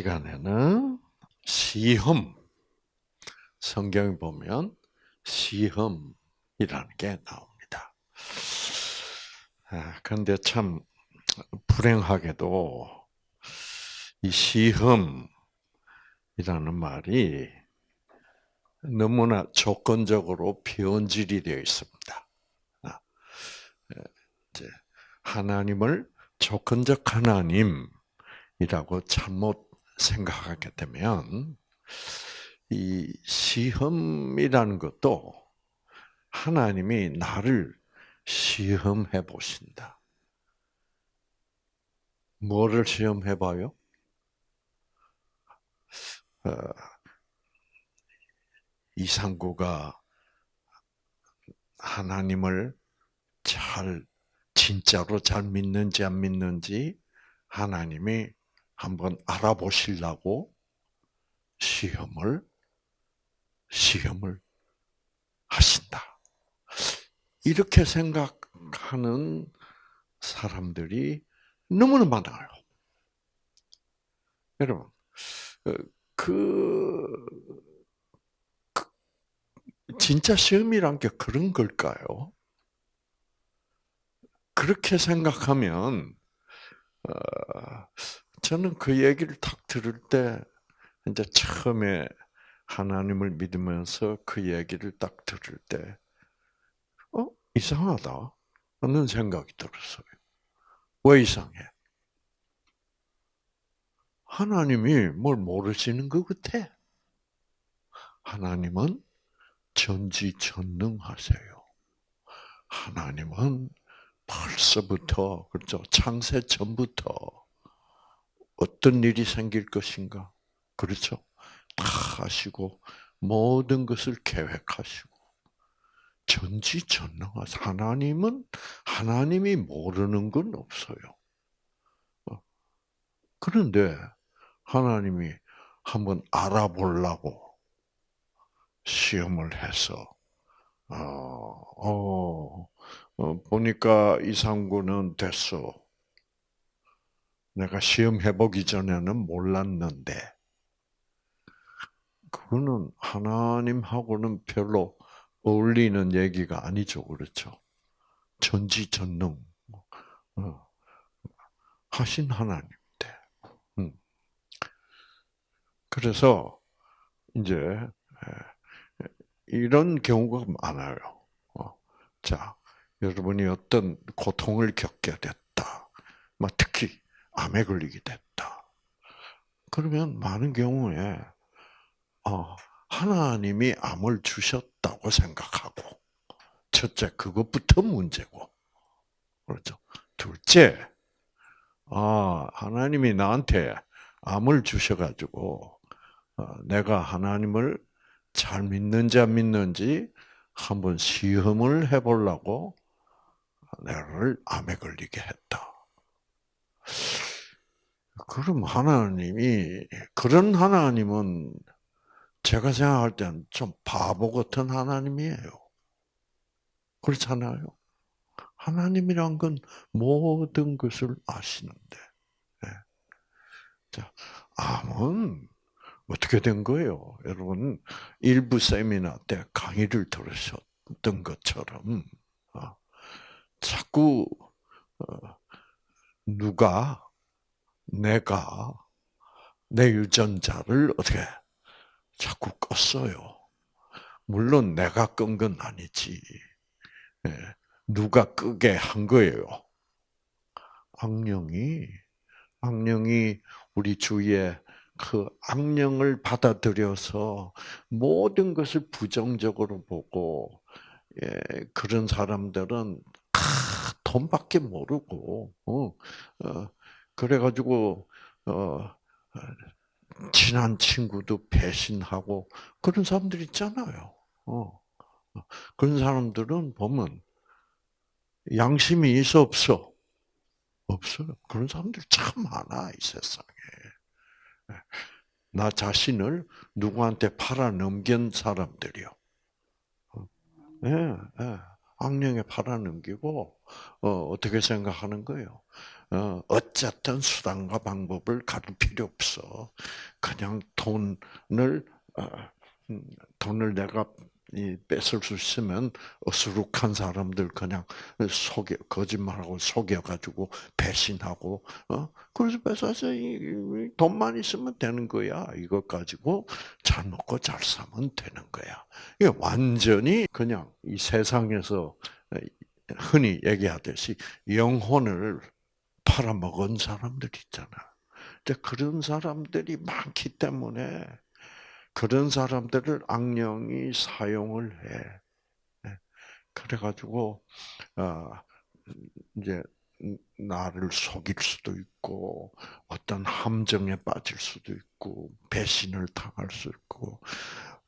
이 시간에는 시험, 성경에 보면 시험이라는 게 나옵니다. 아, 그런데 참 불행하게도 이 시험이라는 말이 너무나 조건적으로 변질이 되어 있습니다. 아, 하나님을 조건적 하나님이라고 잘못 생각하게 되면 이 시험이라는 것도 하나님이 나를 시험해 보신다. 뭐를 시험해 봐요? 어, 이상구가 하나님을 잘 진짜로 잘 믿는지 안 믿는지 하나님이 한번 알아보시려고 시험을 시험을 하신다. 이렇게 생각하는 사람들이 너무나 많아요. 여러분, 어, 그, 그 진짜 시험이란 게 그런 걸까요? 그렇게 생각하면 어, 저는 그 얘기를 딱 들을 때 이제 처음에 하나님을 믿으면서 그 얘기를 딱 들을 때, 어 이상하다 하는 생각이 들었어요. 왜 이상해? 하나님이 뭘 모르시는 것 같아. 하나님은 전지전능하세요. 하나님은 벌써부터 그렇죠 창세 전부터 어떤 일이 생길 것인가 그렇죠 다 하시고 모든 것을 계획하시고 전지전능하사 하나님은 하나님이 모르는 건 없어요. 어. 그런데 하나님이 한번 알아보려고 시험을 해서 어, 어, 어, 보니까 이상구는 됐어. 내가 시험해 보기 전에는 몰랐는데, 그거는 하나님하고는 별로 어울리는 얘기가 아니죠. 그렇죠? 전지전능. 어, 하신 하나님인데. 음. 그래서, 이제, 이런 경우가 많아요. 어, 자, 여러분이 어떤 고통을 겪게 됐다. 특히 암에 걸리게 됐다. 그러면 많은 경우에 어, 하나님이 암을 주셨다고 생각하고 첫째 그것부터 문제고 그렇죠. 둘째 아 하나님이 나한테 암을 주셔가지고 어, 내가 하나님을 잘 믿는지 안 믿는지 한번 시험을 해보려고 나를 암에 걸리게 했다. 그럼 하나님이 그런 하나님은 제가 생각할 때는 좀 바보 같은 하나님이에요. 그렇잖아요. 하나님이란 건 모든 것을 아시는데. 네. 자, 암은 어떻게 된 거예요? 여러분, 일부 세미나 때 강의를 들으셨던 것처럼, 어, 자꾸, 어, 누가, 내가, 내 유전자를 어떻게, 자꾸 껐어요. 물론 내가 끈 건 아니지. 예, 누가 끄게 한 거예요. 악령이, 악령이 우리 주위에 그 악령을 받아들여서 모든 것을 부정적으로 보고 예, 그런 사람들은 아, 돈밖에 모르고 어, 어, 그래가지고 어, 친한 친구도 배신하고 그런 사람들 있잖아요. 어. 그런 사람들은 보면 양심이 있어 없어? 없어요. 그런 사람들 참 많아 이 세상에. 나 자신을 누구한테 팔아 넘긴 사람들이요. 예, 예. 악령에 팔아 넘기고 어, 어떻게 생각하는 거예요? 어, 어쨌든 수단과 방법을 가릴 필요 없어. 그냥 돈을 어, 음, 돈을 내가 뺏을 수 있으면 어수룩한 사람들 그냥 속여 거짓말하고 속여가지고 배신하고 어? 그래서 뺏어서 돈만 있으면 되는 거야. 이것 가지고 잘 먹고 잘 사면 되는 거야. 이게 완전히 그냥 이 세상에서 흔히 얘기하듯이 영혼을 팔아먹은 사람들 있잖아. 그런 사람들이 많기 때문에 그런 사람들을 악령이 사용을 해. 네. 그래가지고 어, 이제 나를 속일 수도 있고 어떤 함정에 빠질 수도 있고 배신을 당할 수 있고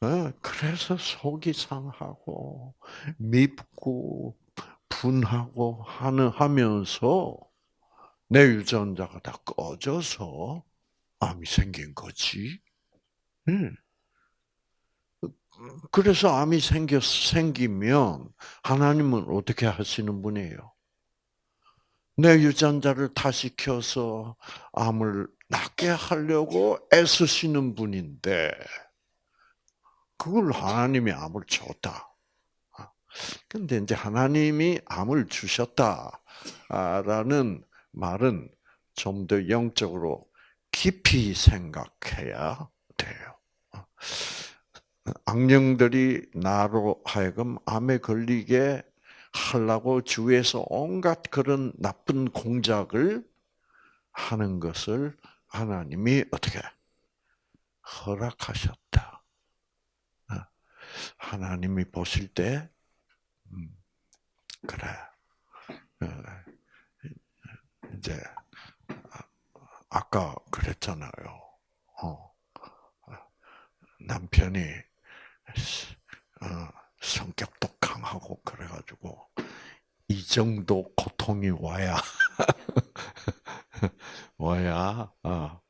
어, 그래서 속이 상하고 밉고 분하고 하는 하면서 내 유전자가 다 꺼져서 암이 생긴 거지. 응. 그래서 암이 생겨 생기면 하나님은 어떻게 하시는 분이에요? 내 유전자를 타시켜서 암을 낫게 하려고 애쓰시는 분인데 그걸 하나님이 암을 줬다. 근데 이제 하나님이 암을 주셨다라는 말은 좀 더 영적으로 깊이 생각해야 돼요. 악령들이 나로 하여금 암에 걸리게 하려고 주위에서 온갖 그런 나쁜 공작을 하는 것을 하나님이 어떻게 허락하셨다. 어? 하나님이 보실 때 음, 그래 어, 이제 아까 그랬잖아요. 어, 남편이 어, 성격도 강하고 그래가지고 이 정도 고통이 와야 와야 어,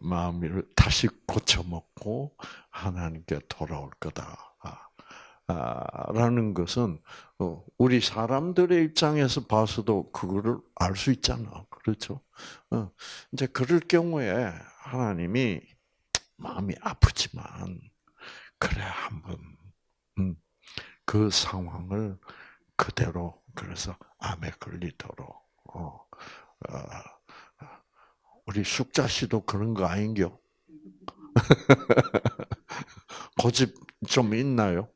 마음을 다시 고쳐먹고 하나님께 돌아올 거다. 아, 라는 것은 어, 우리 사람들의 입장에서 봐서도 그거를 알 수 있잖아, 그렇죠? 어, 이제 그럴 경우에 하나님이 마음이 아프지만 그래 한번 음, 그 상황을 그대로 그래서 암에 걸리도록 어, 어, 우리 숙자 씨도 그런 거 아닌겨? 고집 좀 있나요?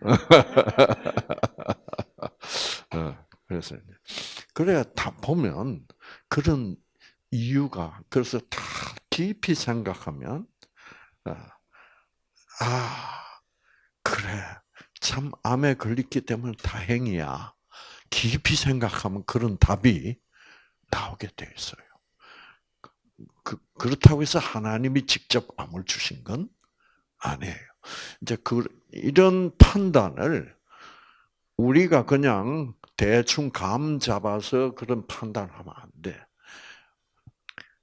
어, 그래서 그래야 다 보면 그런 이유가 그래서 다 깊이 생각하면 어, 아 그래 참 암에 걸렸기 때문에 다행이야. 깊이 생각하면 그런 답이 나오게 돼 있어요. 그, 그렇다고 해서 하나님이 직접 암을 주신 건 아니에요. 이제 그 이런 판단을 우리가 그냥 대충 감 잡아서 그런 판단하면 안 돼.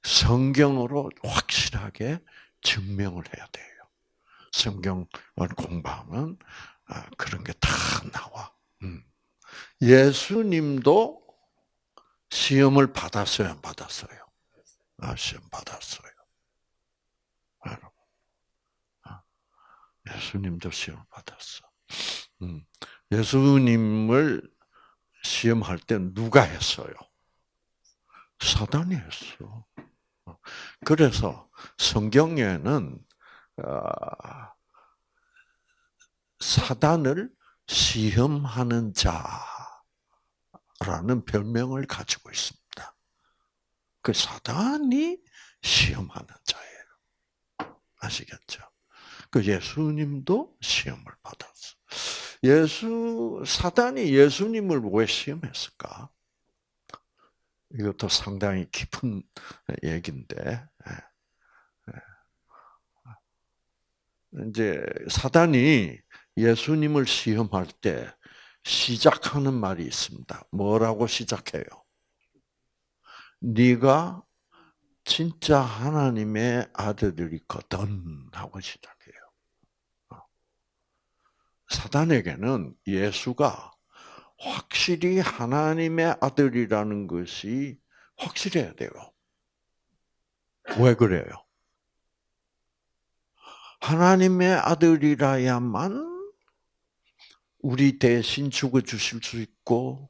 성경으로 확실하게 증명을 해야 돼요. 성경을 공부하면 아, 그런 게 다 나와. 음. 예수님도 시험을 받았어요, 안 받았어요? 아, 시험 받았어요. 예수님도 시험 받았어. 음. 예수님을 시험할 때 누가 했어요? 사단이 했어. 어. 그래서 성경에는 아, 사단을 시험하는 자라는 별명을 가지고 있습니다. 그 사단이 시험하는 자예요. 아시겠죠? 그 예수님도 시험을 받았어. 예수 사단이 예수님을 왜 시험했을까? 이것도 상당히 깊은 얘기인데 예. 예. 이제 사단이 예수님을 시험할 때 시작하는 말이 있습니다. 뭐라고 시작해요? 네가 진짜 하나님의 아들이거든 하고 시작해요. 사단에게는 예수가 확실히 하나님의 아들이라는 것이 확실해야 돼요. 왜 그래요? 하나님의 아들이라야만 우리 대신 죽어 주실 수 있고,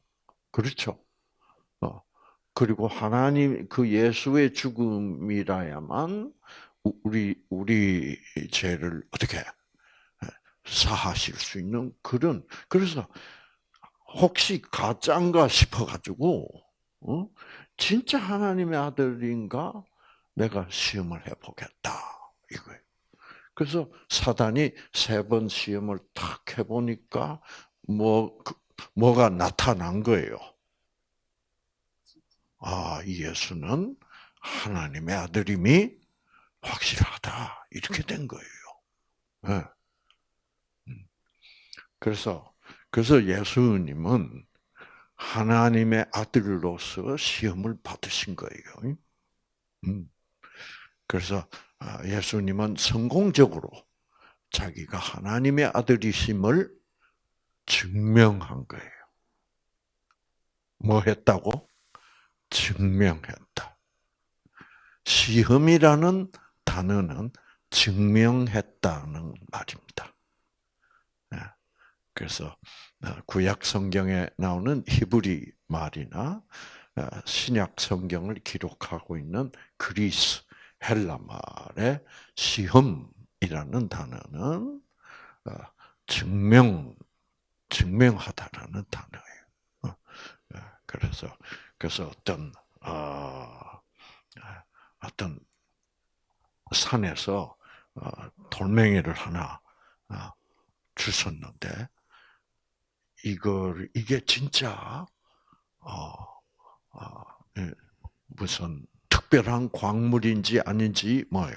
그렇죠. 어, 그리고 하나님 그 예수의 죽음이라야만 우리 우리 죄를 어떻게 사하실 수 있는 그런 그래서 혹시 가짠가 싶어가지고 어? 진짜 하나님의 아들인가 내가 시험을 해보겠다 이거예요. 그래서 사단이 세 번 시험을 탁 해보니까 뭐 그, 뭐가 나타난 거예요. 아 예수는 하나님의 아들임이 확실하다 이렇게 된 거예요. 네. 그래서 그래서 예수님은 하나님의 아들로서 시험을 받으신 거예요. 음. 그래서 아, 예수님은 성공적으로 자기가 하나님의 아들이심을 증명한 거예요. 뭐 했다고? 증명했다. 시험이라는 단어는 증명했다는 말입니다. 네. 그래서 어, 구약 성경에 나오는 히브리 말이나 어, 신약 성경을 기록하고 있는 그리스 헬라 말의 시험이라는 단어는 어, 증명 증명하다라는 단어예요. 그래서 그래서 어떤 어떤 산에서 돌멩이를 하나 주셨는데 이걸 이게 진짜 어, 어, 예, 무슨 특별한 광물인지 아닌지 뭐예요?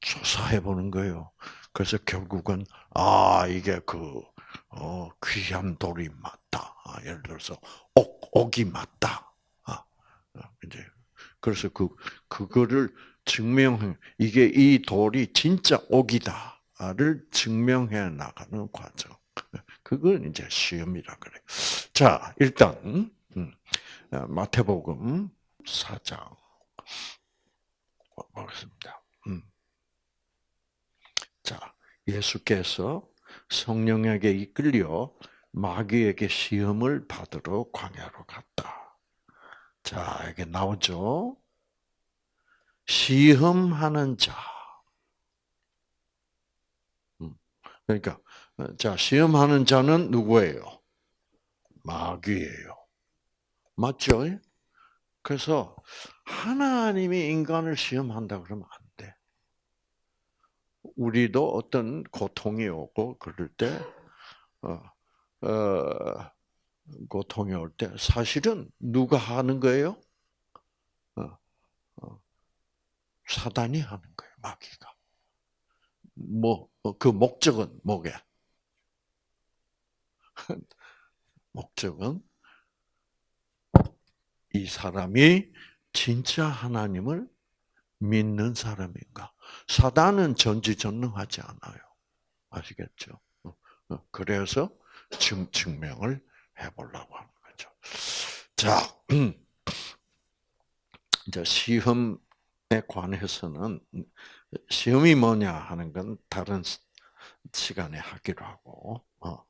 조사해 보는 거예요. 그래서 결국은 아 이게 그 어, 귀한 돌이 맞다. 아, 예를 들어서 옥 옥이 맞다. 아, 어, 이제 그래서 그 그거를 증명 이게 이 돌이 진짜 옥이다를 증명해 나가는 과정. 그걸 이제 시험이라 그래. 자, 일단 음, 어, 마태복음 4장 보겠습니다. 음. 자, 예수께서 성령에게 이끌려 마귀에게 시험을 받으러 광야로 갔다. 자, 이게 나오죠. 시험하는 자. 음. 그러니까 자, 시험하는 자는 누구예요? 마귀예요. 맞죠? 그래서 하나님이 인간을 시험한다 그러면 안 돼. 우리도 어떤 고통이 오고 그럴 때, 어, 어, 고통이 올 때 사실은 누가 하는 거예요? 어, 어, 사단이 하는 거예요, 마귀가. 뭐, 그 목적은 뭐게? 목적은 이 사람이 진짜 하나님을 믿는 사람인가? 사단은 전지전능하지 않아요. 아시겠죠? 어, 어, 그래서 증, 증명을 해보려고 하는 거죠. 자, 이제 시험에 관해서는 시험이 뭐냐 하는 건 다른 시간에 하기로 하고, 어,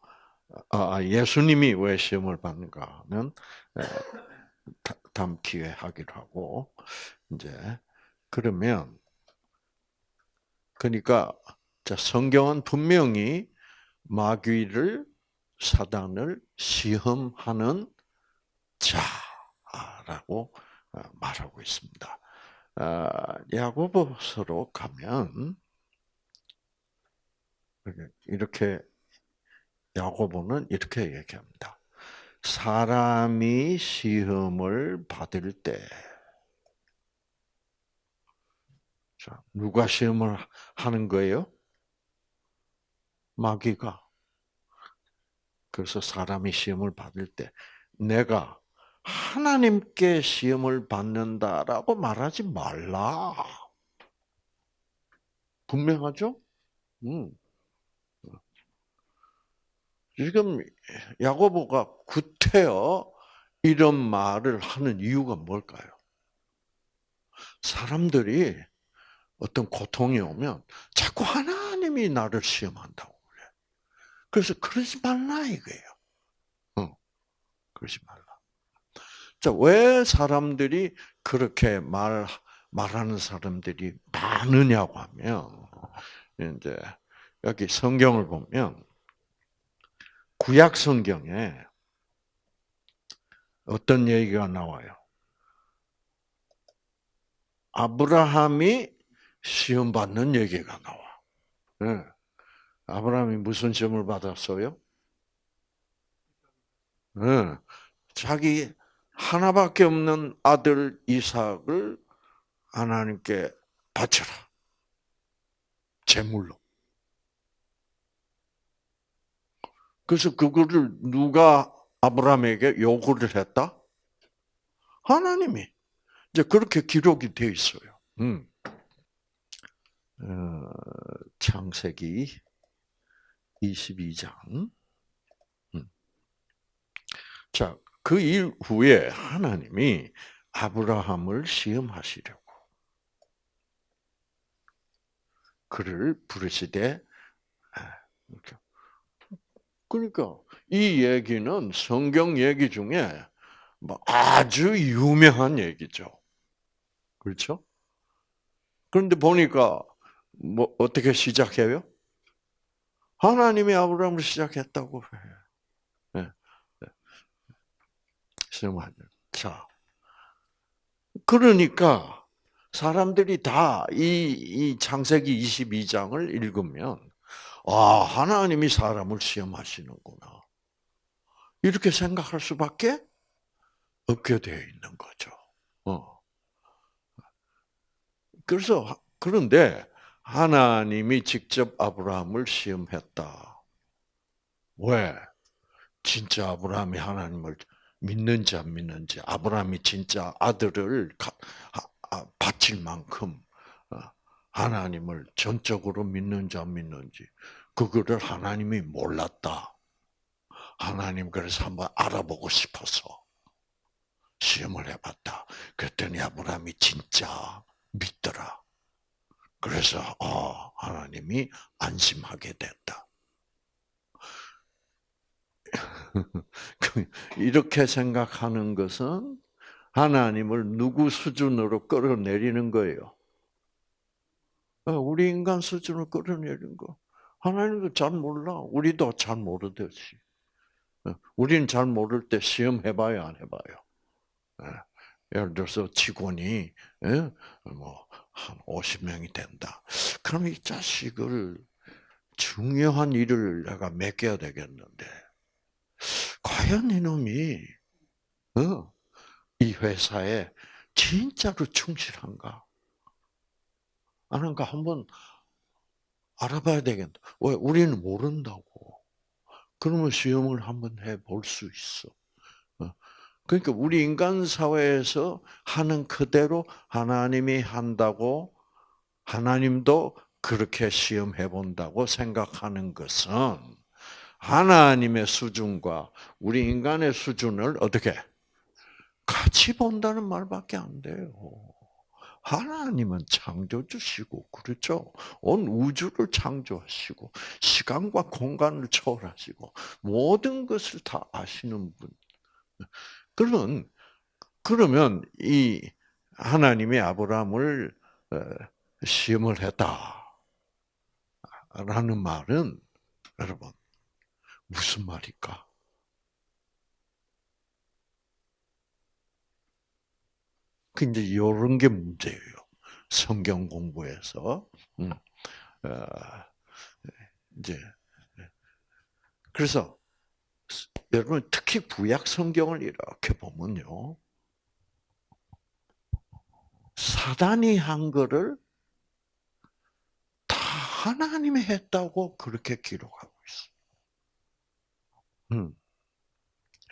아, 아, 예수님이 왜 시험을 받는가 하면 다음 기회 하기로 하고 이제 그러면 그러니까 자 성경은 분명히 마귀를 사단을 시험하는 자라고 어, 말하고 있습니다. 아, 야고보서로 가면 이렇게 야고보는 이렇게 얘기합니다. 사람이 시험을 받을 때, 자, 누가 시험을 하는 거예요? 마귀가. 그래서 사람이 시험을 받을 때, 내가 하나님께 시험을 받는다라고 말하지 말라. 분명하죠? 음. 지금 야고보가 구태여 이런 말을 하는 이유가 뭘까요? 사람들이 어떤 고통이 오면 자꾸 하나님이 나를 시험한다고 그래. 그래서 그러지 말라 이거예요. 어, 그러지 말라. 자, 왜 사람들이 그렇게 말 말하는 사람들이 많으냐고 하면 이제 여기 성경을 보면 구약 성경에 어떤 얘기가 나와요? 아브라함이 시험 받는 얘기가 나와. 네. 아브라함이 무슨 시험을 받았어요? 네. 자기 하나밖에 없는 아들 이삭을 하나님께 바쳐라. 제물로. 그래서 그거를 누가 아브라함에게 요구를 했다? 하나님이. 이제 그렇게 기록이 되어 있어요. 음. 어, 창세기 22장. 음. 자, 그 이후에 하나님이 아브라함을 시험하시려고 그를 부르시되 아, 그러니까 이 얘기는 성경 얘기 중에 뭐 아주 유명한 얘기죠. 그렇죠? 그런데 보니까 뭐 어떻게 시작해요? 하나님이 아브라함을 시작했다고 해. 네. 네. 자, 그러니까 사람들이 다 이 이 창세기 22장을 읽으면 아 하나님이 사람을 시험하시는구나 이렇게 생각할 수밖에 없게 되어 있는 거죠. 어. 그래서 그런데 하나님이 직접 아브라함을 시험했다. 왜? 진짜 아브라함이 하나님을 믿는지 안 믿는지, 아브라함이 진짜 아들을 아, 바칠 만큼 어, 하나님을 전적으로 믿는지 안 믿는지, 그거를 하나님이 몰랐다. 하나님 그래서 한번 알아보고 싶어서 시험을 해봤다. 그랬더니 아브라함이 진짜 믿더라. 그래서 어, 하나님이 안심하게 됐다. 그, 이렇게 생각하는 것은 하나님을 누구 수준으로 끌어내리는 거예요? 어, 우리 인간 수준으로 끌어내리는 거. 하나님도 잘 몰라. 우리도 잘 모르듯이. 어, 우리는 잘 모를 때 시험 해봐요, 안 해봐요? 예. 예를 들어서 직원이 예? 뭐한 50명이 된다. 그럼 이 자식을 중요한 일을 내가 맡겨야 되겠는데 과연 이놈이 어, 이 회사에 진짜로 충실한가? 아닌가 한번 알아봐야 되겠다. 왜 우리는 모른다고. 그러면 시험을 한번 해볼 수 있어. 어. 그러니까 우리 인간 사회에서 하는 그대로 하나님이 한다고 하나님도 그렇게 시험해 본다고 생각하는 것은 하나님의 수준과 우리 인간의 수준을 어떻게 같이 본다는 말밖에 안 돼요. 하나님은 창조주시고 그렇죠. 온 우주를 창조하시고 시간과 공간을 초월하시고 모든 것을 다 아시는 분. 그러면 그러면 이 하나님의 아브라함을 어, 시험을 했다라는 말은 여러분 무슨 말일까? 그 이제 이런 게 문제예요. 성경 공부에서 음, 어, 이제 그래서 여러분 특히 구약 성경을 이렇게 보면요, 사단이 한 거를 다 하나님이 했다고 그렇게 기록하고 있어. 음.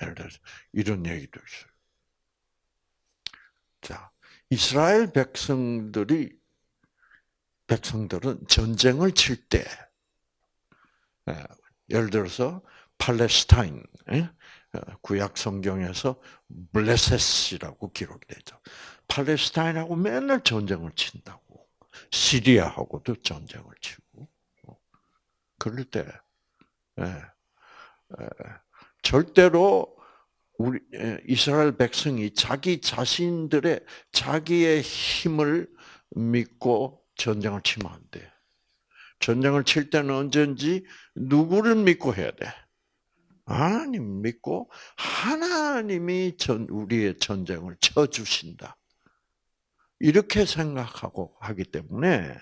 예를 들어서 이런 얘기도 있어요. 자, 이스라엘 백성들이 백성들은 전쟁을 칠 때, 예, 예를 들어서 팔레스타인, 예? 구약 성경에서 블레셋이라고 기록이 되죠. 팔레스타인하고 맨날 전쟁을 친다고. 시리아하고도 전쟁을 치고. 그럴 때 예, 예, 절대로 우리 이스라엘 백성이 자기 자신들의 자기의 힘을 믿고 전쟁을 치면 안 돼. 전쟁을 칠 때는 언제든지 누구를 믿고 해야 돼? 하나님 믿고 하나님이 전 우리의 전쟁을 쳐 주신다. 이렇게 생각하고 하기 때문에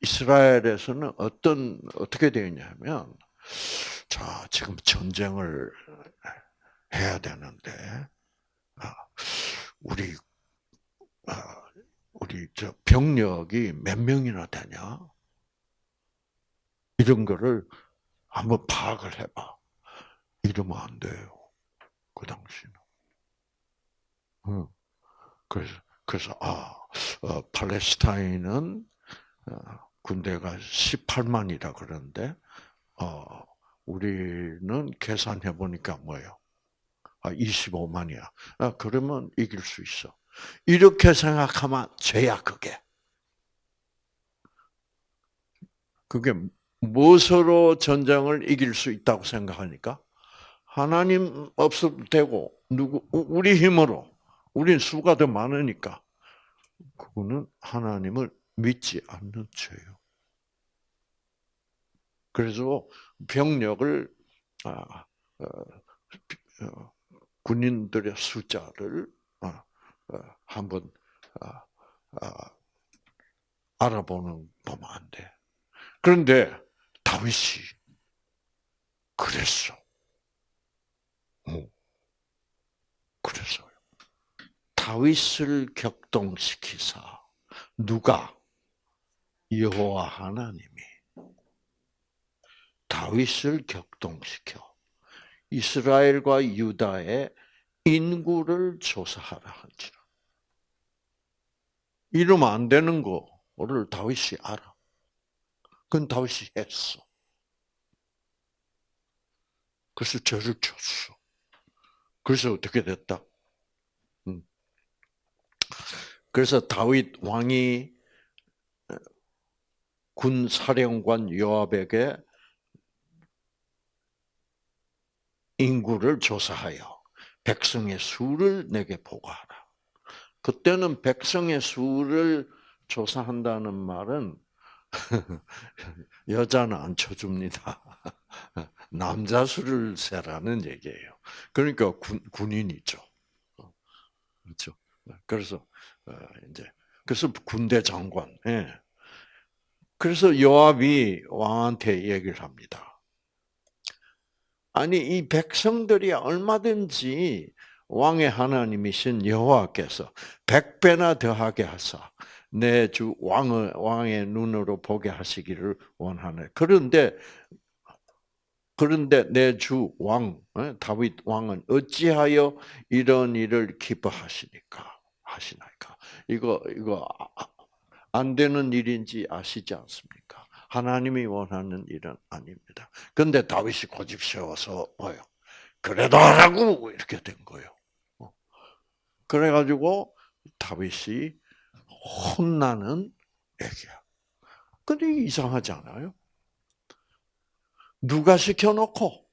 이스라엘에서는 어떤 어떻게 되냐면 자 지금 전쟁을 해야 되는데 아, 우리 아, 우리 저 병력이 몇 명이나 되냐 이런 거를 한번 파악을 해봐. 이러면 안 돼요. 그 당시는. 그래서 그래서 아 어, 팔레스타인은 어, 군대가 18만이라 그러는데 어, 우리는 계산해 보니까 뭐예요? 아, 25만이야. 아, 그러면 이길 수 있어. 이렇게 생각하면 죄야, 그게. 그게 무엇으로 전쟁을 이길 수 있다고 생각하니까? 하나님 없어도 되고, 누구, 우리 힘으로, 우린 수가 더 많으니까. 그거는 하나님을 믿지 않는 죄요. 그래서 병력을, 아, 어, 어, 군인들의 숫자를 어, 어, 한번 어, 알아보는 보면 안 돼. 그런데 다윗이 그랬어. 그래서요. 다윗을 격동시키사 누가 여호와 하나님이 다윗을 격동시켜 이스라엘과 유다의 인구를 조사하라 한지라. 이러면 안 되는 거를 다윗이 알아. 그건 다윗이 했어. 그래서 저를 줬어. 그래서 어떻게 됐다? 음. 그래서 다윗 왕이 군 사령관 요압에게 인구를 조사하여 백성의 수를 내게 보고하라. 그때는 백성의 수를 조사한다는 말은 여자는 안 쳐줍니다. 남자 수를 세라는 얘기예요. 그러니까 군, 군인이죠. 그렇죠. 그래서 어, 이제 그래서 군대 장관. 예. 그래서 요압이 왕한테 얘기를 합니다. 아니 이 백성들이 얼마든지 왕의 하나님이신 여호와께서 백 배나 더하게 하사 내 주 왕의 왕의 눈으로 보게 하시기를 원하네. 그런데 그런데 내 주 왕 다윗 왕은 어찌하여 이런 일을 기뻐하시니까 하시나이까? 이거 이거 안 되는 일인지 아시지 않습니까? 하나님이 원하는 일은 아닙니다. 근데 다윗이 고집 세워서 뭐요? 그래도 하라고 이렇게 된 거예요. 어. 그래가지고 다윗이 혼나는 얘기야. 근데 이상하지 않아요? 누가 시켜놓고?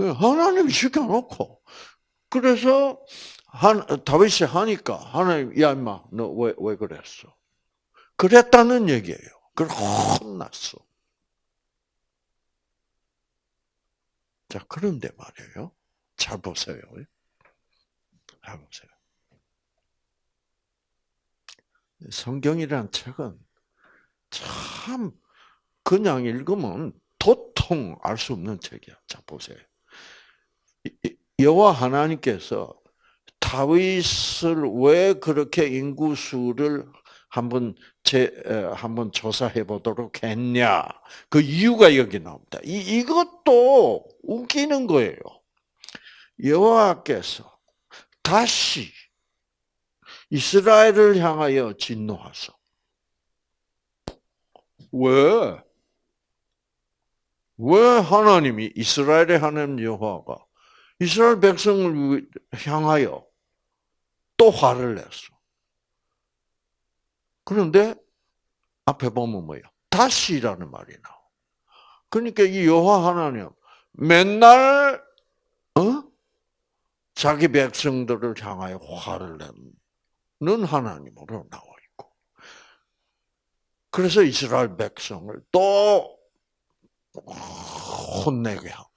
예, 하나님이 시켜놓고. 그래서 한, 다윗이 하니까 하나님, 야 임마, 너 왜 왜 그랬어? 그랬다는 얘기예요. 그걸 혼났어. 자, 그런데 말이에요. 잘 보세요. 잘 보세요. 성경이란 책은 참 그냥 읽으면 도통 알 수 없는 책이야. 자 보세요. 여호와 하나님께서 다윗을 왜 그렇게 인구수를 한번 제 한번 조사해 보도록 했냐? 그 이유가 여기 나옵니다. 이 이것도 웃기는 거예요. 여호와께서 다시 이스라엘을 향하여 진노하소. 왜? 왜 하나님이 이스라엘의 하나님 여호와가 이스라엘 백성을 향하여 또 화를 냈어. 그런데 앞에 보면 뭐예요? 다시라는 말이 나와. 그러니까 이 여호와 하나님 맨날 어? 자기 백성들을 향하여 화를 내는 하나님으로 나와 있고. 그래서 이스라엘 백성을 또 혼내게 하고.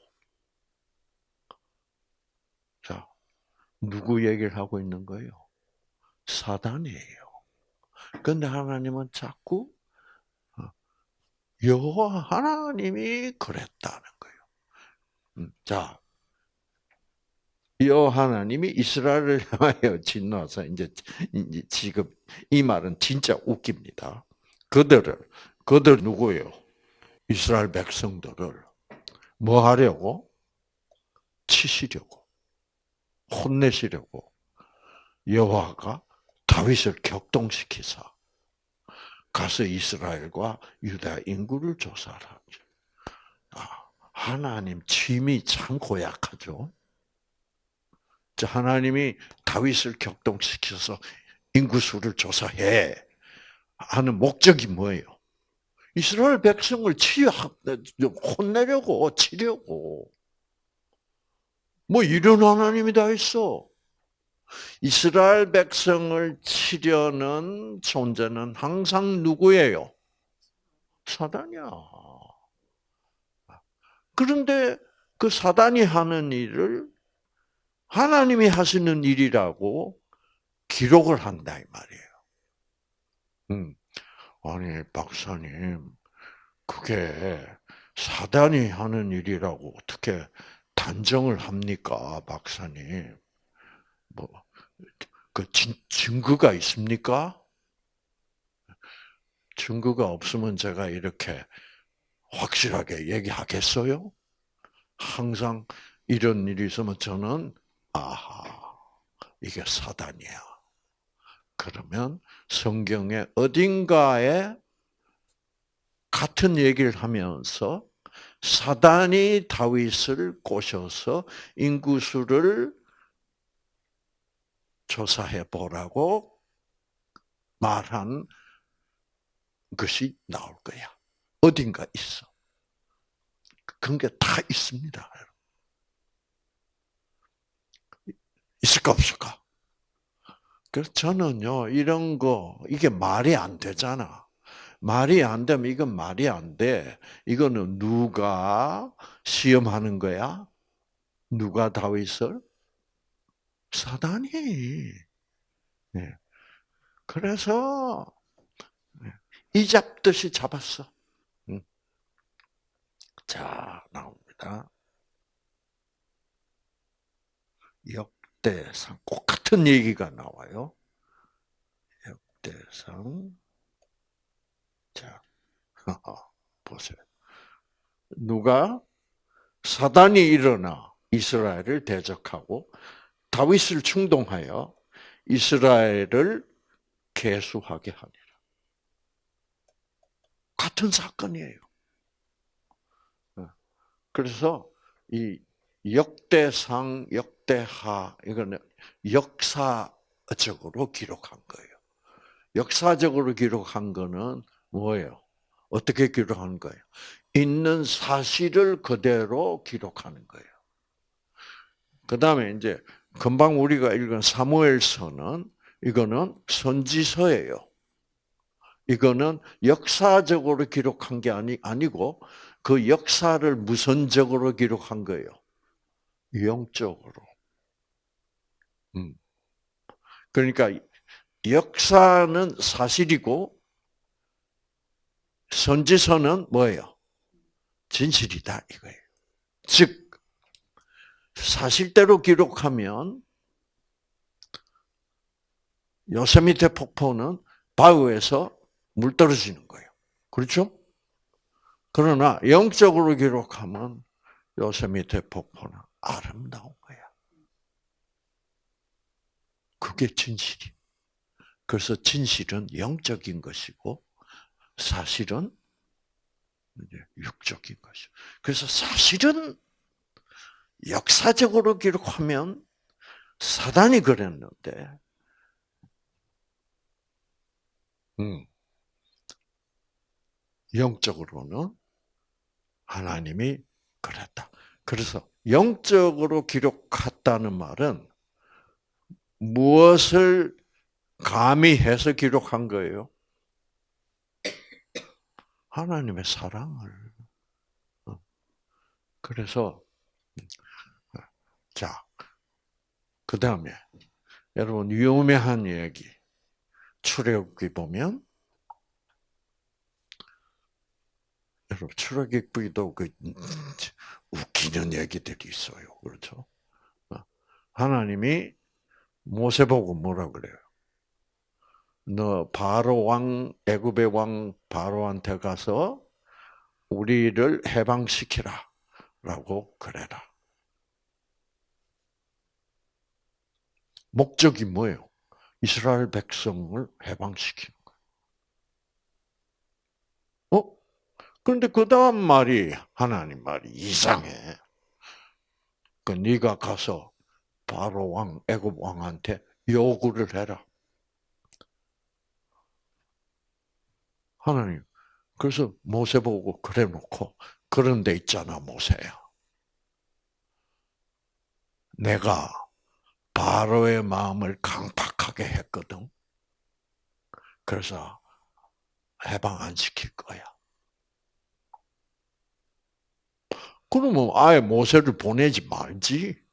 자, 누구 얘기를 하고 있는 거예요? 사단이에요. 근데 하나님은 자꾸 어, 여호와 하나님이 그랬다는 거예요. 음, 자, 여호와 하나님이 이스라엘을 향하여 진노하사 이제 지금 이 말은 진짜 웃깁니다. 그들을 그들 누구예요? 이스라엘 백성들을 뭐 하려고? 치시려고 혼내시려고 여호와가 다윗을 격동시키사 가서 이스라엘과 유다 인구를 조사하라. 아, 하나님 취미 참 고약하죠. 하나님이 다윗을 격동시켜서 인구수를 조사해 하는 목적이 뭐예요? 이스라엘 백성을 치려 혼내려고 치려고 뭐 이런 하나님이 다 있어. 이스라엘 백성을 치려는 존재는 항상 누구예요? 사단이야. 그런데 그 사단이 하는 일을 하나님이 하시는 일이라고 기록을 한다 이 말이에요. 음. 아니 박사님 그게 사단이 하는 일이라고 어떻게 단정을 합니까, 박사님? 뭐, 그 증거가 있습니까? 증거가 없으면 제가 이렇게 확실하게 얘기하겠어요? 항상 이런 일이 있으면 저는 아하 이게 사단이야. 그러면 성경의 어딘가에 같은 얘기를 하면서 사단이 다윗을 꼬셔서 인구수를 조사해 보라고 말한 것이 나올 거야. 어딘가 있어. 그런 게 다 있습니다. 있을까 없을까? 그래서 저는요 이런 거 이게 말이 안 되잖아. 말이 안 되면 이건 말이 안 돼. 이거는 누가 시험하는 거야? 누가 다윗을? 사단이. 네. 그래서 네. 이 잡듯이 잡았어. 자 나옵니다. 역대상 꼭 같은 얘기가 나와요. 역대상 자, 보세요. 누가 사단이 일어나 이스라엘을 대적하고 다윗을 충동하여 이스라엘을 개수하게 하니라. 같은 사건이에요. 어. 그래서 이 역대상, 역대하 이거는 역사적으로 기록한 거예요. 역사적으로 기록한 거는 뭐예요? 어떻게 기록하는 거예요? 있는 사실을 그대로 기록하는 거예요. 그 다음에 이제 금방 우리가 읽은 사무엘서는 이거는 선지서예요. 이거는 역사적으로 기록한 게 아니, 아니고 그 역사를 무선적으로 기록한 거예요. 영적으로. 음. 그러니까 역사는 사실이고 선지서는 뭐예요? 진실이다 이거예요. 즉 사실대로 기록하면 요세미테 폭포는 바위에서 물 떨어지는 거예요. 그렇죠? 그러나 영적으로 기록하면 요세미테 폭포는 아름다운 거야. 그게 진실이. 그래서 진실은 영적인 것이고 사실은 육적인 것이. 그래서 사실은 역사적으로 기록하면 사단이 그랬는데, 음, 영적으로는 하나님이 그랬다. 그래서 영적으로 기록했다는 말은 무엇을 가미해서 기록한 거예요? 하나님의 사랑을. 어. 그래서 자, 그 다음에 여러분 유명한 얘기 출애굽기 보면 여러분 출애굽기도 그 웃기는 얘기들이 있어요, 그렇죠? 어. 하나님이 모세 보고 뭐라 그래요? 너 바로 왕 애굽의 왕 바로한테 가서 우리를 해방시키라라고 그래라. 목적이 뭐예요? 이스라엘 백성을 해방시키는 거예요. 어? 그런데 그 다음 말이 하나님 말이 이상해. 그 네가 가서 바로 왕 애굽 왕한테 요구를 해라. 하나님. 그래서 모세 보고 그래 놓고 그런 데 있잖아 모세야. 내가 바로의 마음을 강팍하게 했거든. 그래서 해방 안 시킬 거야. 그러면 아예 모세를 보내지 말지.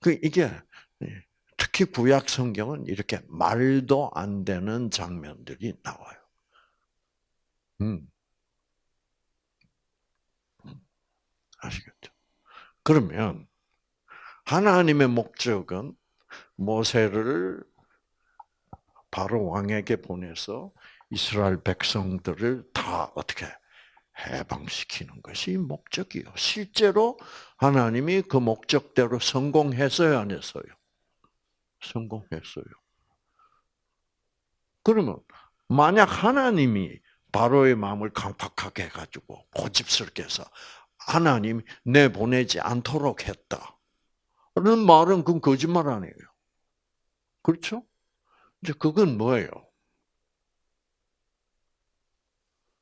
그 이게 예. 특히 구약 성경은 이렇게 말도 안 되는 장면들이 나와요. 음. 아시겠죠? 그러면 하나님의 목적은 모세를 바로 왕에게 보내서 이스라엘 백성들을 다 어떻게 해방시키는 것이 목적이요. 실제로 하나님이 그 목적대로 성공했어요, 안 했어요? 성공했어요. 그러면 만약 하나님이 바로의 마음을 강팍하게 해가지고 고집스럽게 해서 하나님 내 보내지 않도록 했다. 는 말은 그건 거짓말 아니에요. 그렇죠? 이제 그건 뭐예요?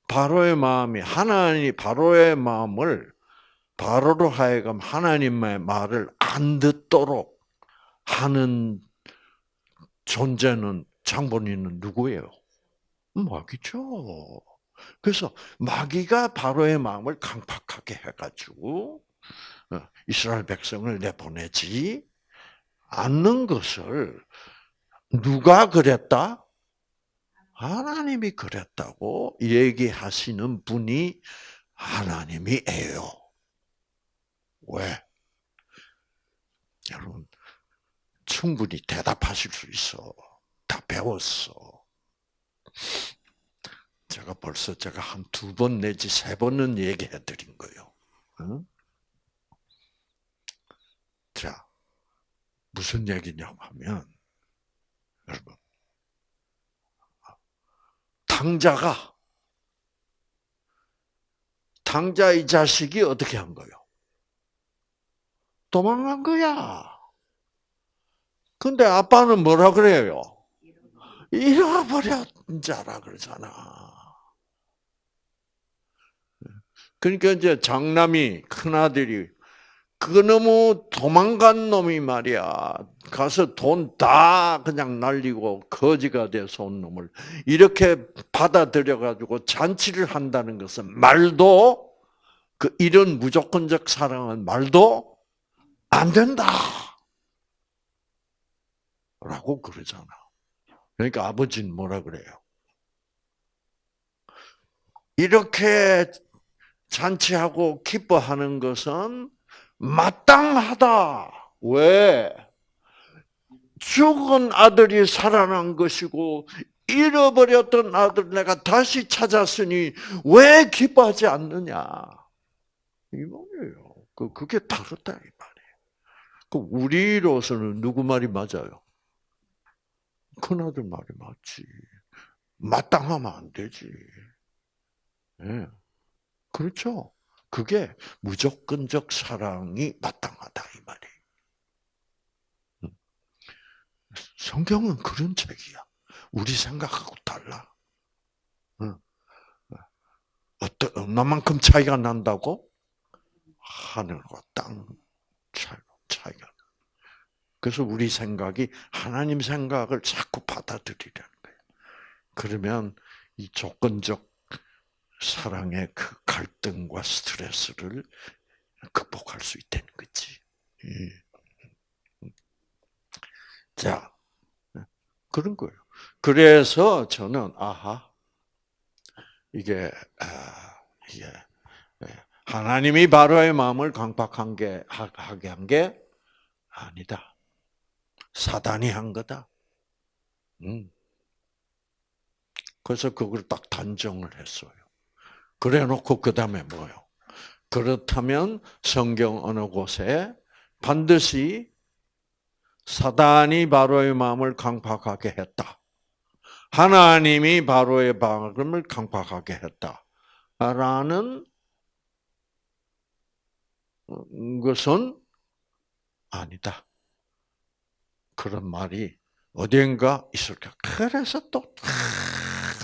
바로의 마음이 하나님 바로의 마음을 바로로 하여금 하나님의 말을 안 듣도록 하는 존재는 장본인은 누구예요? 마귀죠. 그래서 마귀가 바로의 마음을 강팍하게 해가지고 어, 이스라엘 백성을 내보내지 않는 것을 누가 그랬다? 하나님이 그랬다고 얘기하시는 분이 하나님이에요. 왜? 여러분 충분히 대답하실 수 있어. 다 배웠어. 제가 벌써 제가 한 두 번 내지 세 번은 얘기해 드린 거예요. 응? 자, 무슨 얘기냐 하면, 여러분, 당자가, 당자 이 자식이 어떻게 한 거요? 도망간 거야. 근데 아빠는 뭐라 그래요? 잃어버렸는 자라 그러잖아. 그러니까 이제 장남이 큰 아들이 그놈의 도망간 놈이 말이야. 가서 돈 다 그냥 날리고 거지가 돼서 온 놈을 이렇게 받아들여 가지고 잔치를 한다는 것은 말도 그 이런 무조건적 사랑은 말도 안 된다. 라고 그러잖아. 그러니까 아버지는 뭐라 그래요? 이렇게 잔치하고 기뻐하는 것은 마땅하다. 왜? 죽은 아들이 살아난 것이고 잃어버렸던 아들 내가 다시 찾았으니 왜 기뻐하지 않느냐? 이 말이에요. 그 그게 다르다 이 말이에요. 그 우리로서는 누구 말이 맞아요? 큰 아들 말이 맞지. 마땅하면 안 되지. 예. 그렇죠. 그게 무조건적 사랑이 마땅하다 이 말이에요. 음. 성경은 그런 책이야. 우리 생각하고 달라. 어떤 얼마만큼 차이가 난다고? 하늘과 땅 차이가 차이가. 그래서 우리 생각이 하나님 생각을 자꾸 받아들이려는 거예요. 그러면 이 조건적 사랑의 그 갈등과 스트레스를 극복할 수 있다는 거지. 예. 자, 그런 거예요. 그래서 저는 아하 이게 아, 이게 예, 하나님이 바로의 마음을 강박한 게 하게 한 게 아니다. 사단이 한 거다. 음. 그래서 그걸 딱 단정을 했어요. 그래 놓고 그 다음에 뭐요? 그렇다면 성경 어느 곳에 반드시 사단이 바로의 마음을 강박하게 했다. 하나님이 바로의 마음을 강박하게 했다. 라는 것은 아니다. 그런 말이 어딘가 있을까? 그래서 또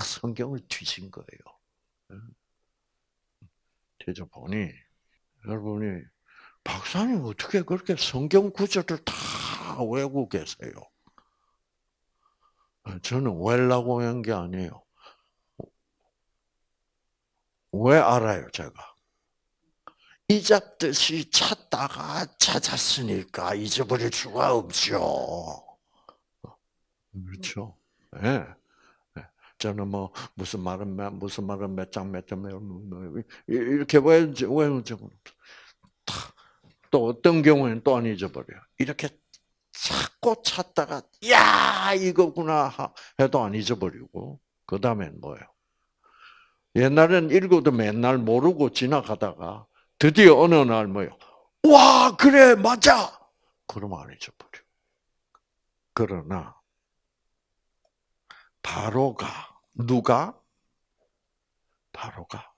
성경을 뒤진 거예요. 뒤져 보니 여러분이 박사님 어떻게 그렇게 성경 구절을 다 외우고 계세요? 저는 왜라고 한 게 아니에요. 왜 알아요, 제가? 잊었듯이 찾다가 찾았으니까 잊어버릴 수가 없죠. 그렇죠. 예. 네. 저는 뭐 무슨 말은 무슨 말은 몇 장 몇장 뭐, 뭐, 이렇게 외운 적은 또 어떤 경우에는 또 안 잊어버려요. 이렇게 찾고 찾다가 야 이거구나 해도 안 잊어버리고 그 다음엔 뭐예요? 옛날엔 읽어도 맨날 모르고 지나가다가 드디어 어느 날 뭐요? 와 그래 맞아. 그러면 안 잊어버려. 그러나 바로가 누가 바로가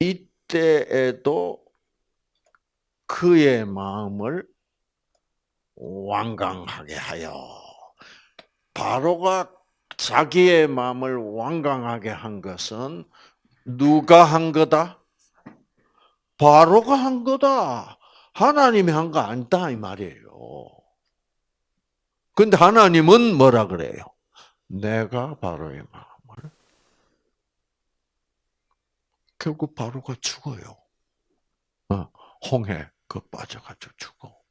이때에도 그의 마음을 완강하게 하여 바로가 자기의 마음을 완강하게 한 것은 누가 한 거다? 바로가 한 거다. 하나님이 한 거 아니다 이 말이에요. 근데 하나님은 뭐라 그래요? 내가 바로의 마음을 결국 바로가 죽어요. 어, 홍해 그 빠져가지고 죽어.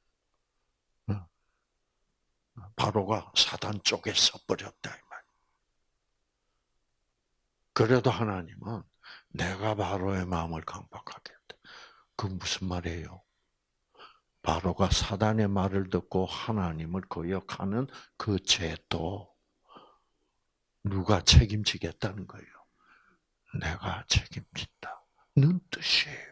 바로가 사단 쪽에 서버렸다 이 말. 그래도 하나님은 내가 바로의 마음을 강박하게 했다. 그 무슨 말이에요? 바로가 사단의 말을 듣고 하나님을 거역하는 그 죄도 누가 책임지겠다는 거예요. 내가 책임진다는 뜻이에요.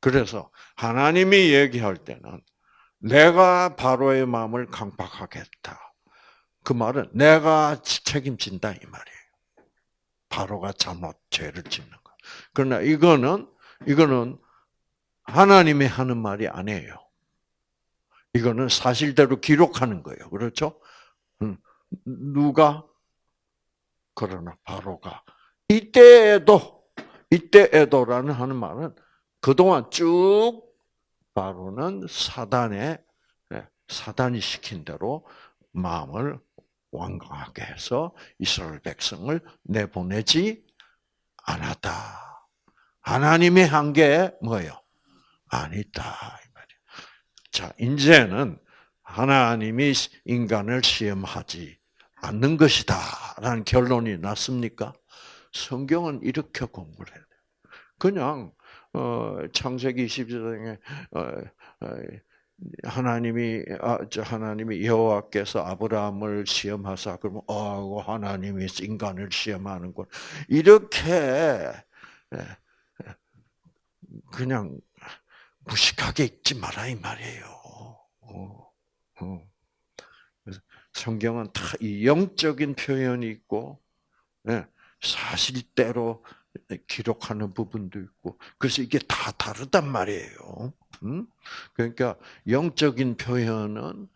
그래서 하나님이 얘기할 때는 내가 바로의 마음을 강박하겠다. 그 말은 내가 책임진다 이 말이에요. 바로가 잘못 죄를 짓는 거. 그러나 이거는 이거는 하나님이 하는 말이 아니에요. 이거는 사실대로 기록하는 거예요. 그렇죠? 음, 누가 그러나 바로가 이때에도 이때에도라는 하는 말은 그동안 쭉 바로는 사단의 예, 사단이 시킨 대로 마음을 완강하게 해서 이스라엘 백성을 내보내지 않았다. 하나님이 한 게 뭐예요? 아니다. 자, 이제는 하나님이 인간을 시험하지 않는 것이다. 라는 결론이 났습니까? 성경은 이렇게 공부를 돼. 그냥 어, 창세기 22장에 어, 어, 하나님이 아, 저 하나님이 여호와께서 아브라함을 시험하사 그러면 어 하나님이 인간을 시험하는군 이렇게 예, 예, 그냥 무식하게 읽지 마라 이 말이에요. 어, 어. 성경은 다 영적인 표현이 있고 예, 사실대로 기록하는 부분도 있고 그래서 이게 다 다르단 말이에요. 음? 그러니까 영적인 표현은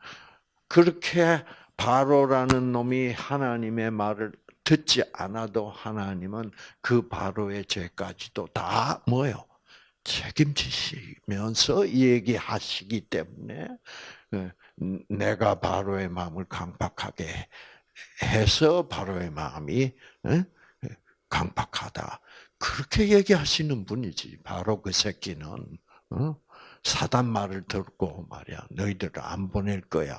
그렇게 바로라는 놈이 하나님의 말을 듣지 않아도 하나님은 그 바로의 죄까지도 다 뭐요? 책임지시면서 얘기하시기 때문에 예, 내가 바로의 마음을 강박하게 해서 바로의 마음이 예, 강박하다. 그렇게 얘기하시는 분이지. 바로 그 새끼는 어? 사단 말을 듣고 말이야. 너희들을 안 보낼 거야.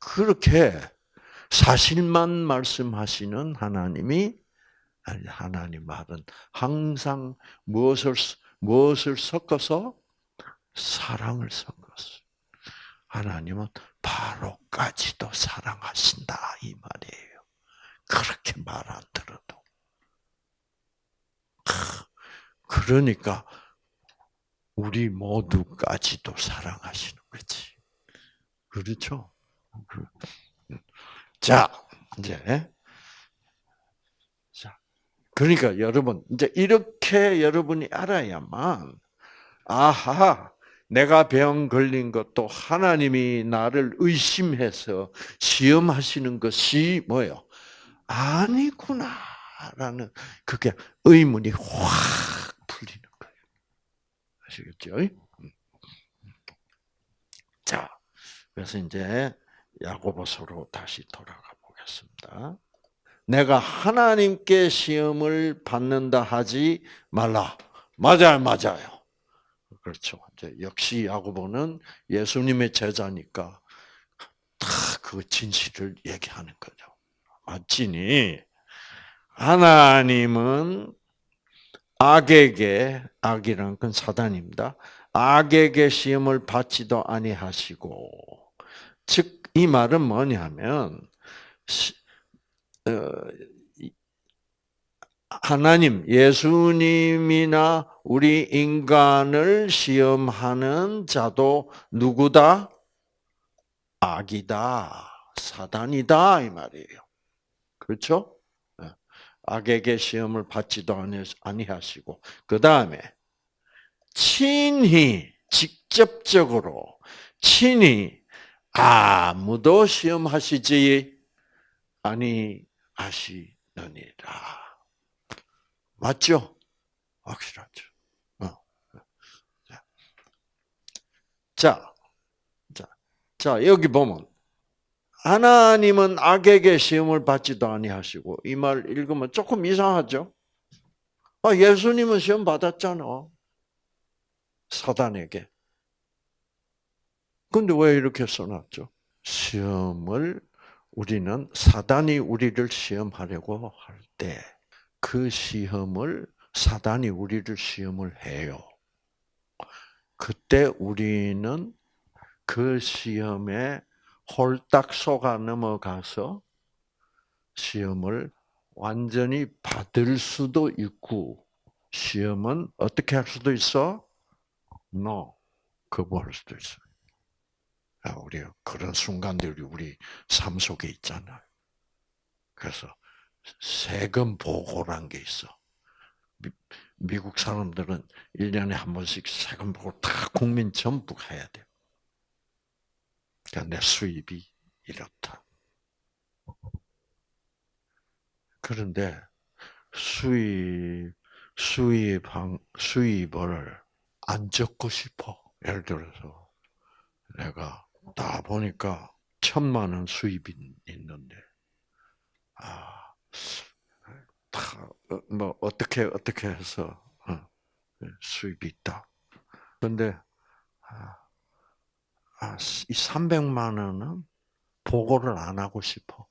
그렇게 사실만 말씀하시는 하나님이 하나님 말은 항상 무엇을 무엇을 섞어서 사랑을 섞었어. 하나님은 바로까지도 사랑하신다 이 말이에요. 그렇게 말 안 들어도. 그러니까 우리 모두까지도 사랑하시는 거지. 그렇죠? 그, 자, 이제 자, 그러니까 여러분 이제 이렇게 여러분이 알아야만 아하 내가 병 걸린 것도 하나님이 나를 의심해서 시험하시는 것이 뭐요? 아니구나라는 그게 의문이 확 풀리는 거예요. 아시겠죠? 음. 자, 그래서 이제 야고보서로 다시 돌아가 보겠습니다. 내가 하나님께 시험을 받는다 하지 말라. 맞아요, 맞아요. 그렇죠. 이제 역시 야고보는 예수님의 제자니까 다 그 진실을 얘기하는 거죠. 맞지니 하나님은 악에게 악이란 건 사단입니다. 악에게 시험을 받지도 아니하시고 즉 이 말은 뭐냐면 어, 하나님 예수님이나 우리 인간을 시험하는 자도 누구다? 악이다. 사단이다 이 말이에요. 그렇죠? 예. 악에게 시험을 받지도 아니하시고 그 다음에 친히 직접적으로 친히 아무도 시험하시지 아니 하시느니라. 맞죠? 확실하죠. 어. 자, 자, 자 여기 보면 하나님은 악에게 시험을 받지도 아니하시고 이 말 읽으면 조금 이상하죠? 아, 예수님은 시험 받았잖아. 사단에게. 근데 왜 이렇게 써놨죠? 시험을 우리는 사단이 우리를 시험하려고 할 때 그 시험을 사단이 우리를 시험을 해요. 그때 우리는 그 시험에 홀딱 속아 넘어가서 시험을 완전히 받을 수도 있고 시험은 어떻게 할 수도 있어? No. 거부할 수도 있어요. 아, 우리 그런 순간들이 우리 삶 속에 있잖아요. 그래서 세금 보고란 게 있어. 미, 국 사람들은 1년에 한 번씩 세금 보고 다 국민 전부 해야 돼. 그러니까 내 수입이 이렇다. 그런데 수입, 수입, 수입을 안 적고 싶어. 예를 들어서 내가 다 보니까 천만 원 수입이 있는데, 아, 다 뭐 어떻게 어떻게 해서 어, 수입이 있다. 그런데 아, 아, 이 300만 원은 보고를 안 하고 싶어.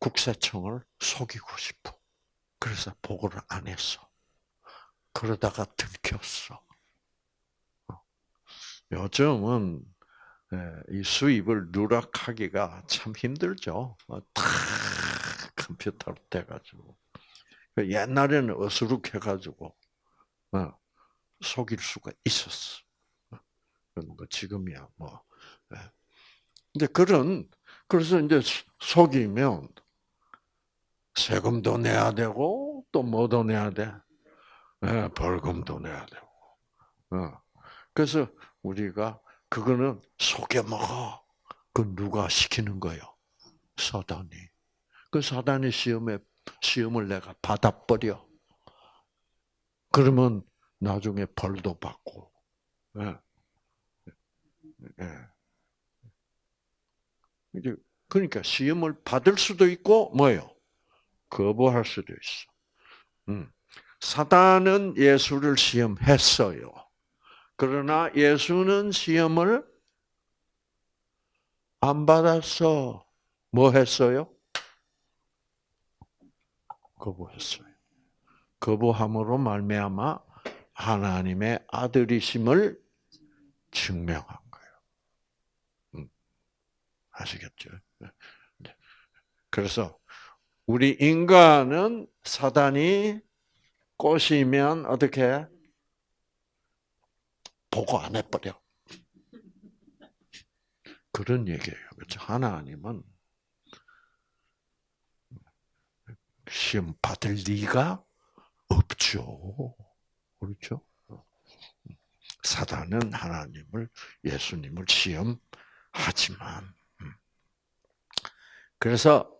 국세청을 속이고 싶어. 그래서 보고를 안 했어. 그러다가 들켰어. 어. 요즘은 예, 이 수입을 누락하기가 참 힘들죠. 어, 다 컴퓨터로 돼가지고. 그 옛날에는 어수룩해가지고 어, 속일 수가 있었어. 그런 거 지금이야 뭐. 예. 근데 그런 그래서 이제 속이면 세금도 내야 되고 또 뭐도 내야 돼? 네, 벌금도 내야 되고. 어. 그래서 우리가 그거는 속여 먹어. 그 누가 시키는 거요? 사단이. 그 사단의 시험에 시험을 내가 받아버려. 그러면 나중에 벌도 받고. 예. 예. 이제 그러니까 시험을 받을 수도 있고 뭐요? 거부할 수도 있어. 음. 사단은 예수를 시험했어요. 그러나 예수는 시험을 안 받았어. 뭐 했어요? 거부했어요. 거부함으로 말미암아 하나님의 아들이심을 증명한 거예요. 음. 아시겠죠? 네. 그래서 우리 인간은 사단이 꼬시면 어떻게 보고 안 해버려. 그런 얘기예요. 그렇죠? 하나님은 시험 받을 리가 없죠. 그렇죠? 사단은 하나님을 예수님을 시험하지만 음. 그래서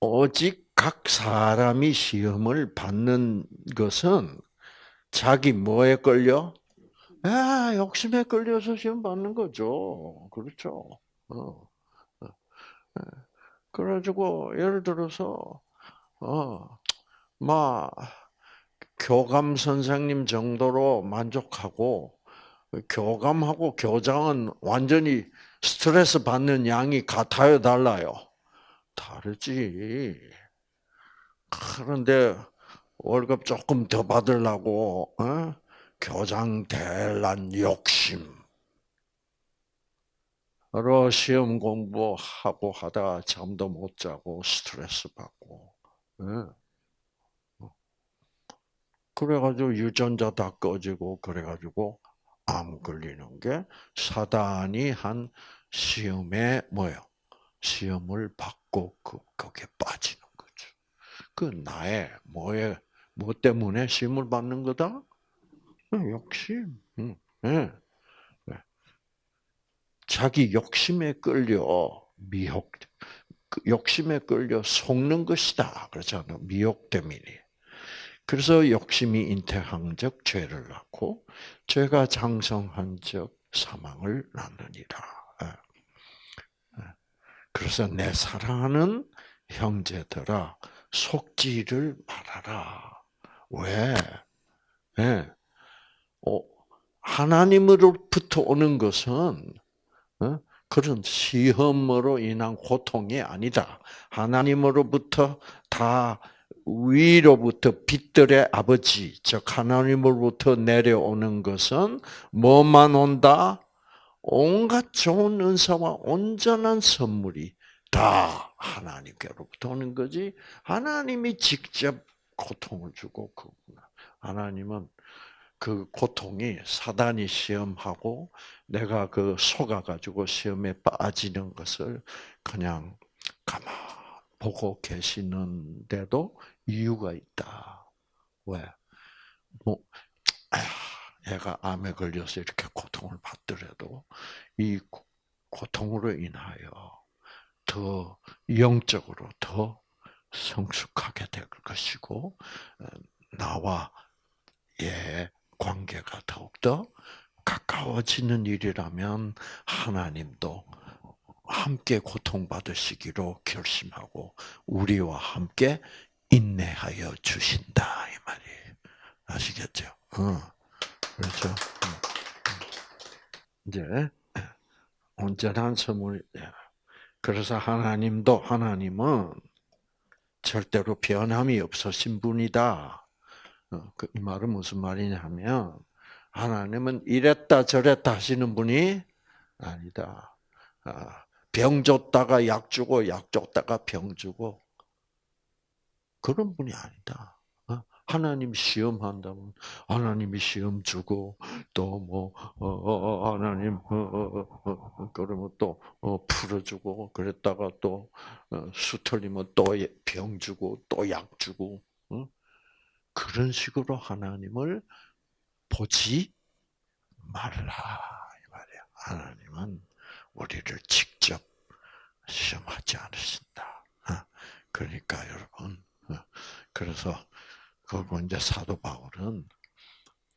오직 각 사람이 시험을 받는 것은 자기 뭐에 끌려? 아, 욕심에 끌려서 시험 받는 거죠. 그렇죠. 어. 어. 예. 그래가지고 예를 들어서 어, 막 교감 선생님 정도로 만족하고 교감하고 교장은 완전히 스트레스 받는 양이 같아요, 달라요? 다르지. 그런데 월급 조금 더 받으려고 어? 교장 대란 욕심. 로 시험 공부하고 하다 잠도 못 자고 스트레스 받고. 예. 그래가지고 유전자 다 꺼지고 그래가지고 암 걸리는 게 사단이 한 시험에 뭐요? 시험을 받고 그 거기에 빠지는 거죠. 그 나의 뭐에 뭐 때문에 시험을 받는 거다? 욕심. 네. 자기 욕심에 끌려 미혹 그 욕심에 끌려 속는 것이다. 그렇잖아요. 미혹 때문에. 그래서 욕심이 잉태한적 죄를 낳고 죄가 장성한적 사망을 낳느니라. 예. 예. 그래서 내 사랑하는 형제들아 속지를 말아라. 왜? 네. 하나님으로부터 오는 것은 그런 시험으로 인한 고통이 아니다. 하나님으로부터 다 위로부터 빛들의 아버지, 즉 하나님으로부터 내려오는 것은 뭐만 온다? 온갖 좋은 은사와 온전한 선물이 다 하나님께로부터 오는 거지. 하나님이 직접 고통을 주고 그구나. 하나님은 그 고통이 사단이 시험하고 내가 그 속아가지고 시험에 빠지는 것을 그냥 가만 보고 계시는데도 이유가 있다. 왜? 뭐, 얘가 암에 걸려서 이렇게 고통을 받더라도 이 고통으로 인하여 더 영적으로 더 성숙하게 될 것이고 어, 나와 예 관계가 더욱더 가까워지는 일이라면 하나님도 함께 고통받으시기로 결심하고 우리와 함께 인내하여 주신다 이 말이 아시겠죠? 어. 그렇죠. 음. 이제 온전한 선물. 그래서 하나님도 하나님은 절대로 변함이 없으신 분이다. 어, 그 말은 무슨 말이냐면 하나님은 이랬다 저랬다 하시는 분이 아니다. 아, 병 줬다가 약 주고 약 줬다가 병 주고 그런 분이 아니다. 어, 하나님 시험한다면 하나님이 시험 주고 또뭐 어, 하나님 그러면 또 어, 풀어주고 그랬다가 또 어, 수틀리면 또 병 주고 또 약 주고 어? 그런 식으로 하나님을 보지 말라 이 말이야. 하나님은 우리를 직접 시험하지 않으신다. 그러니까 여러분, 그래서 그리고 이제 사도 바울은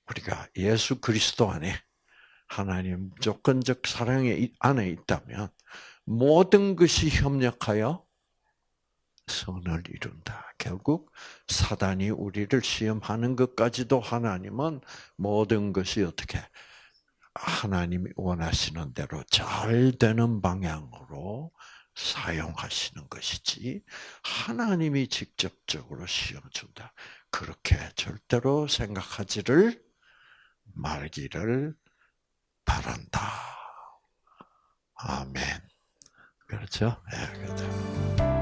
우리가 예수 그리스도 안에 하나님 무조건적 사랑의 안에 있다면 모든 것이 협력하여 선을 이룬다. 결국 사단이 우리를 시험하는 것까지도 하나님은 모든 것이 어떻게 하나님이 원하시는 대로 잘 되는 방향으로 사용하시는 것이지 하나님이 직접적으로 시험 준다. 그렇게 절대로 생각하지를 말기를 바란다. 아멘. 그렇죠? 네, 그렇죠.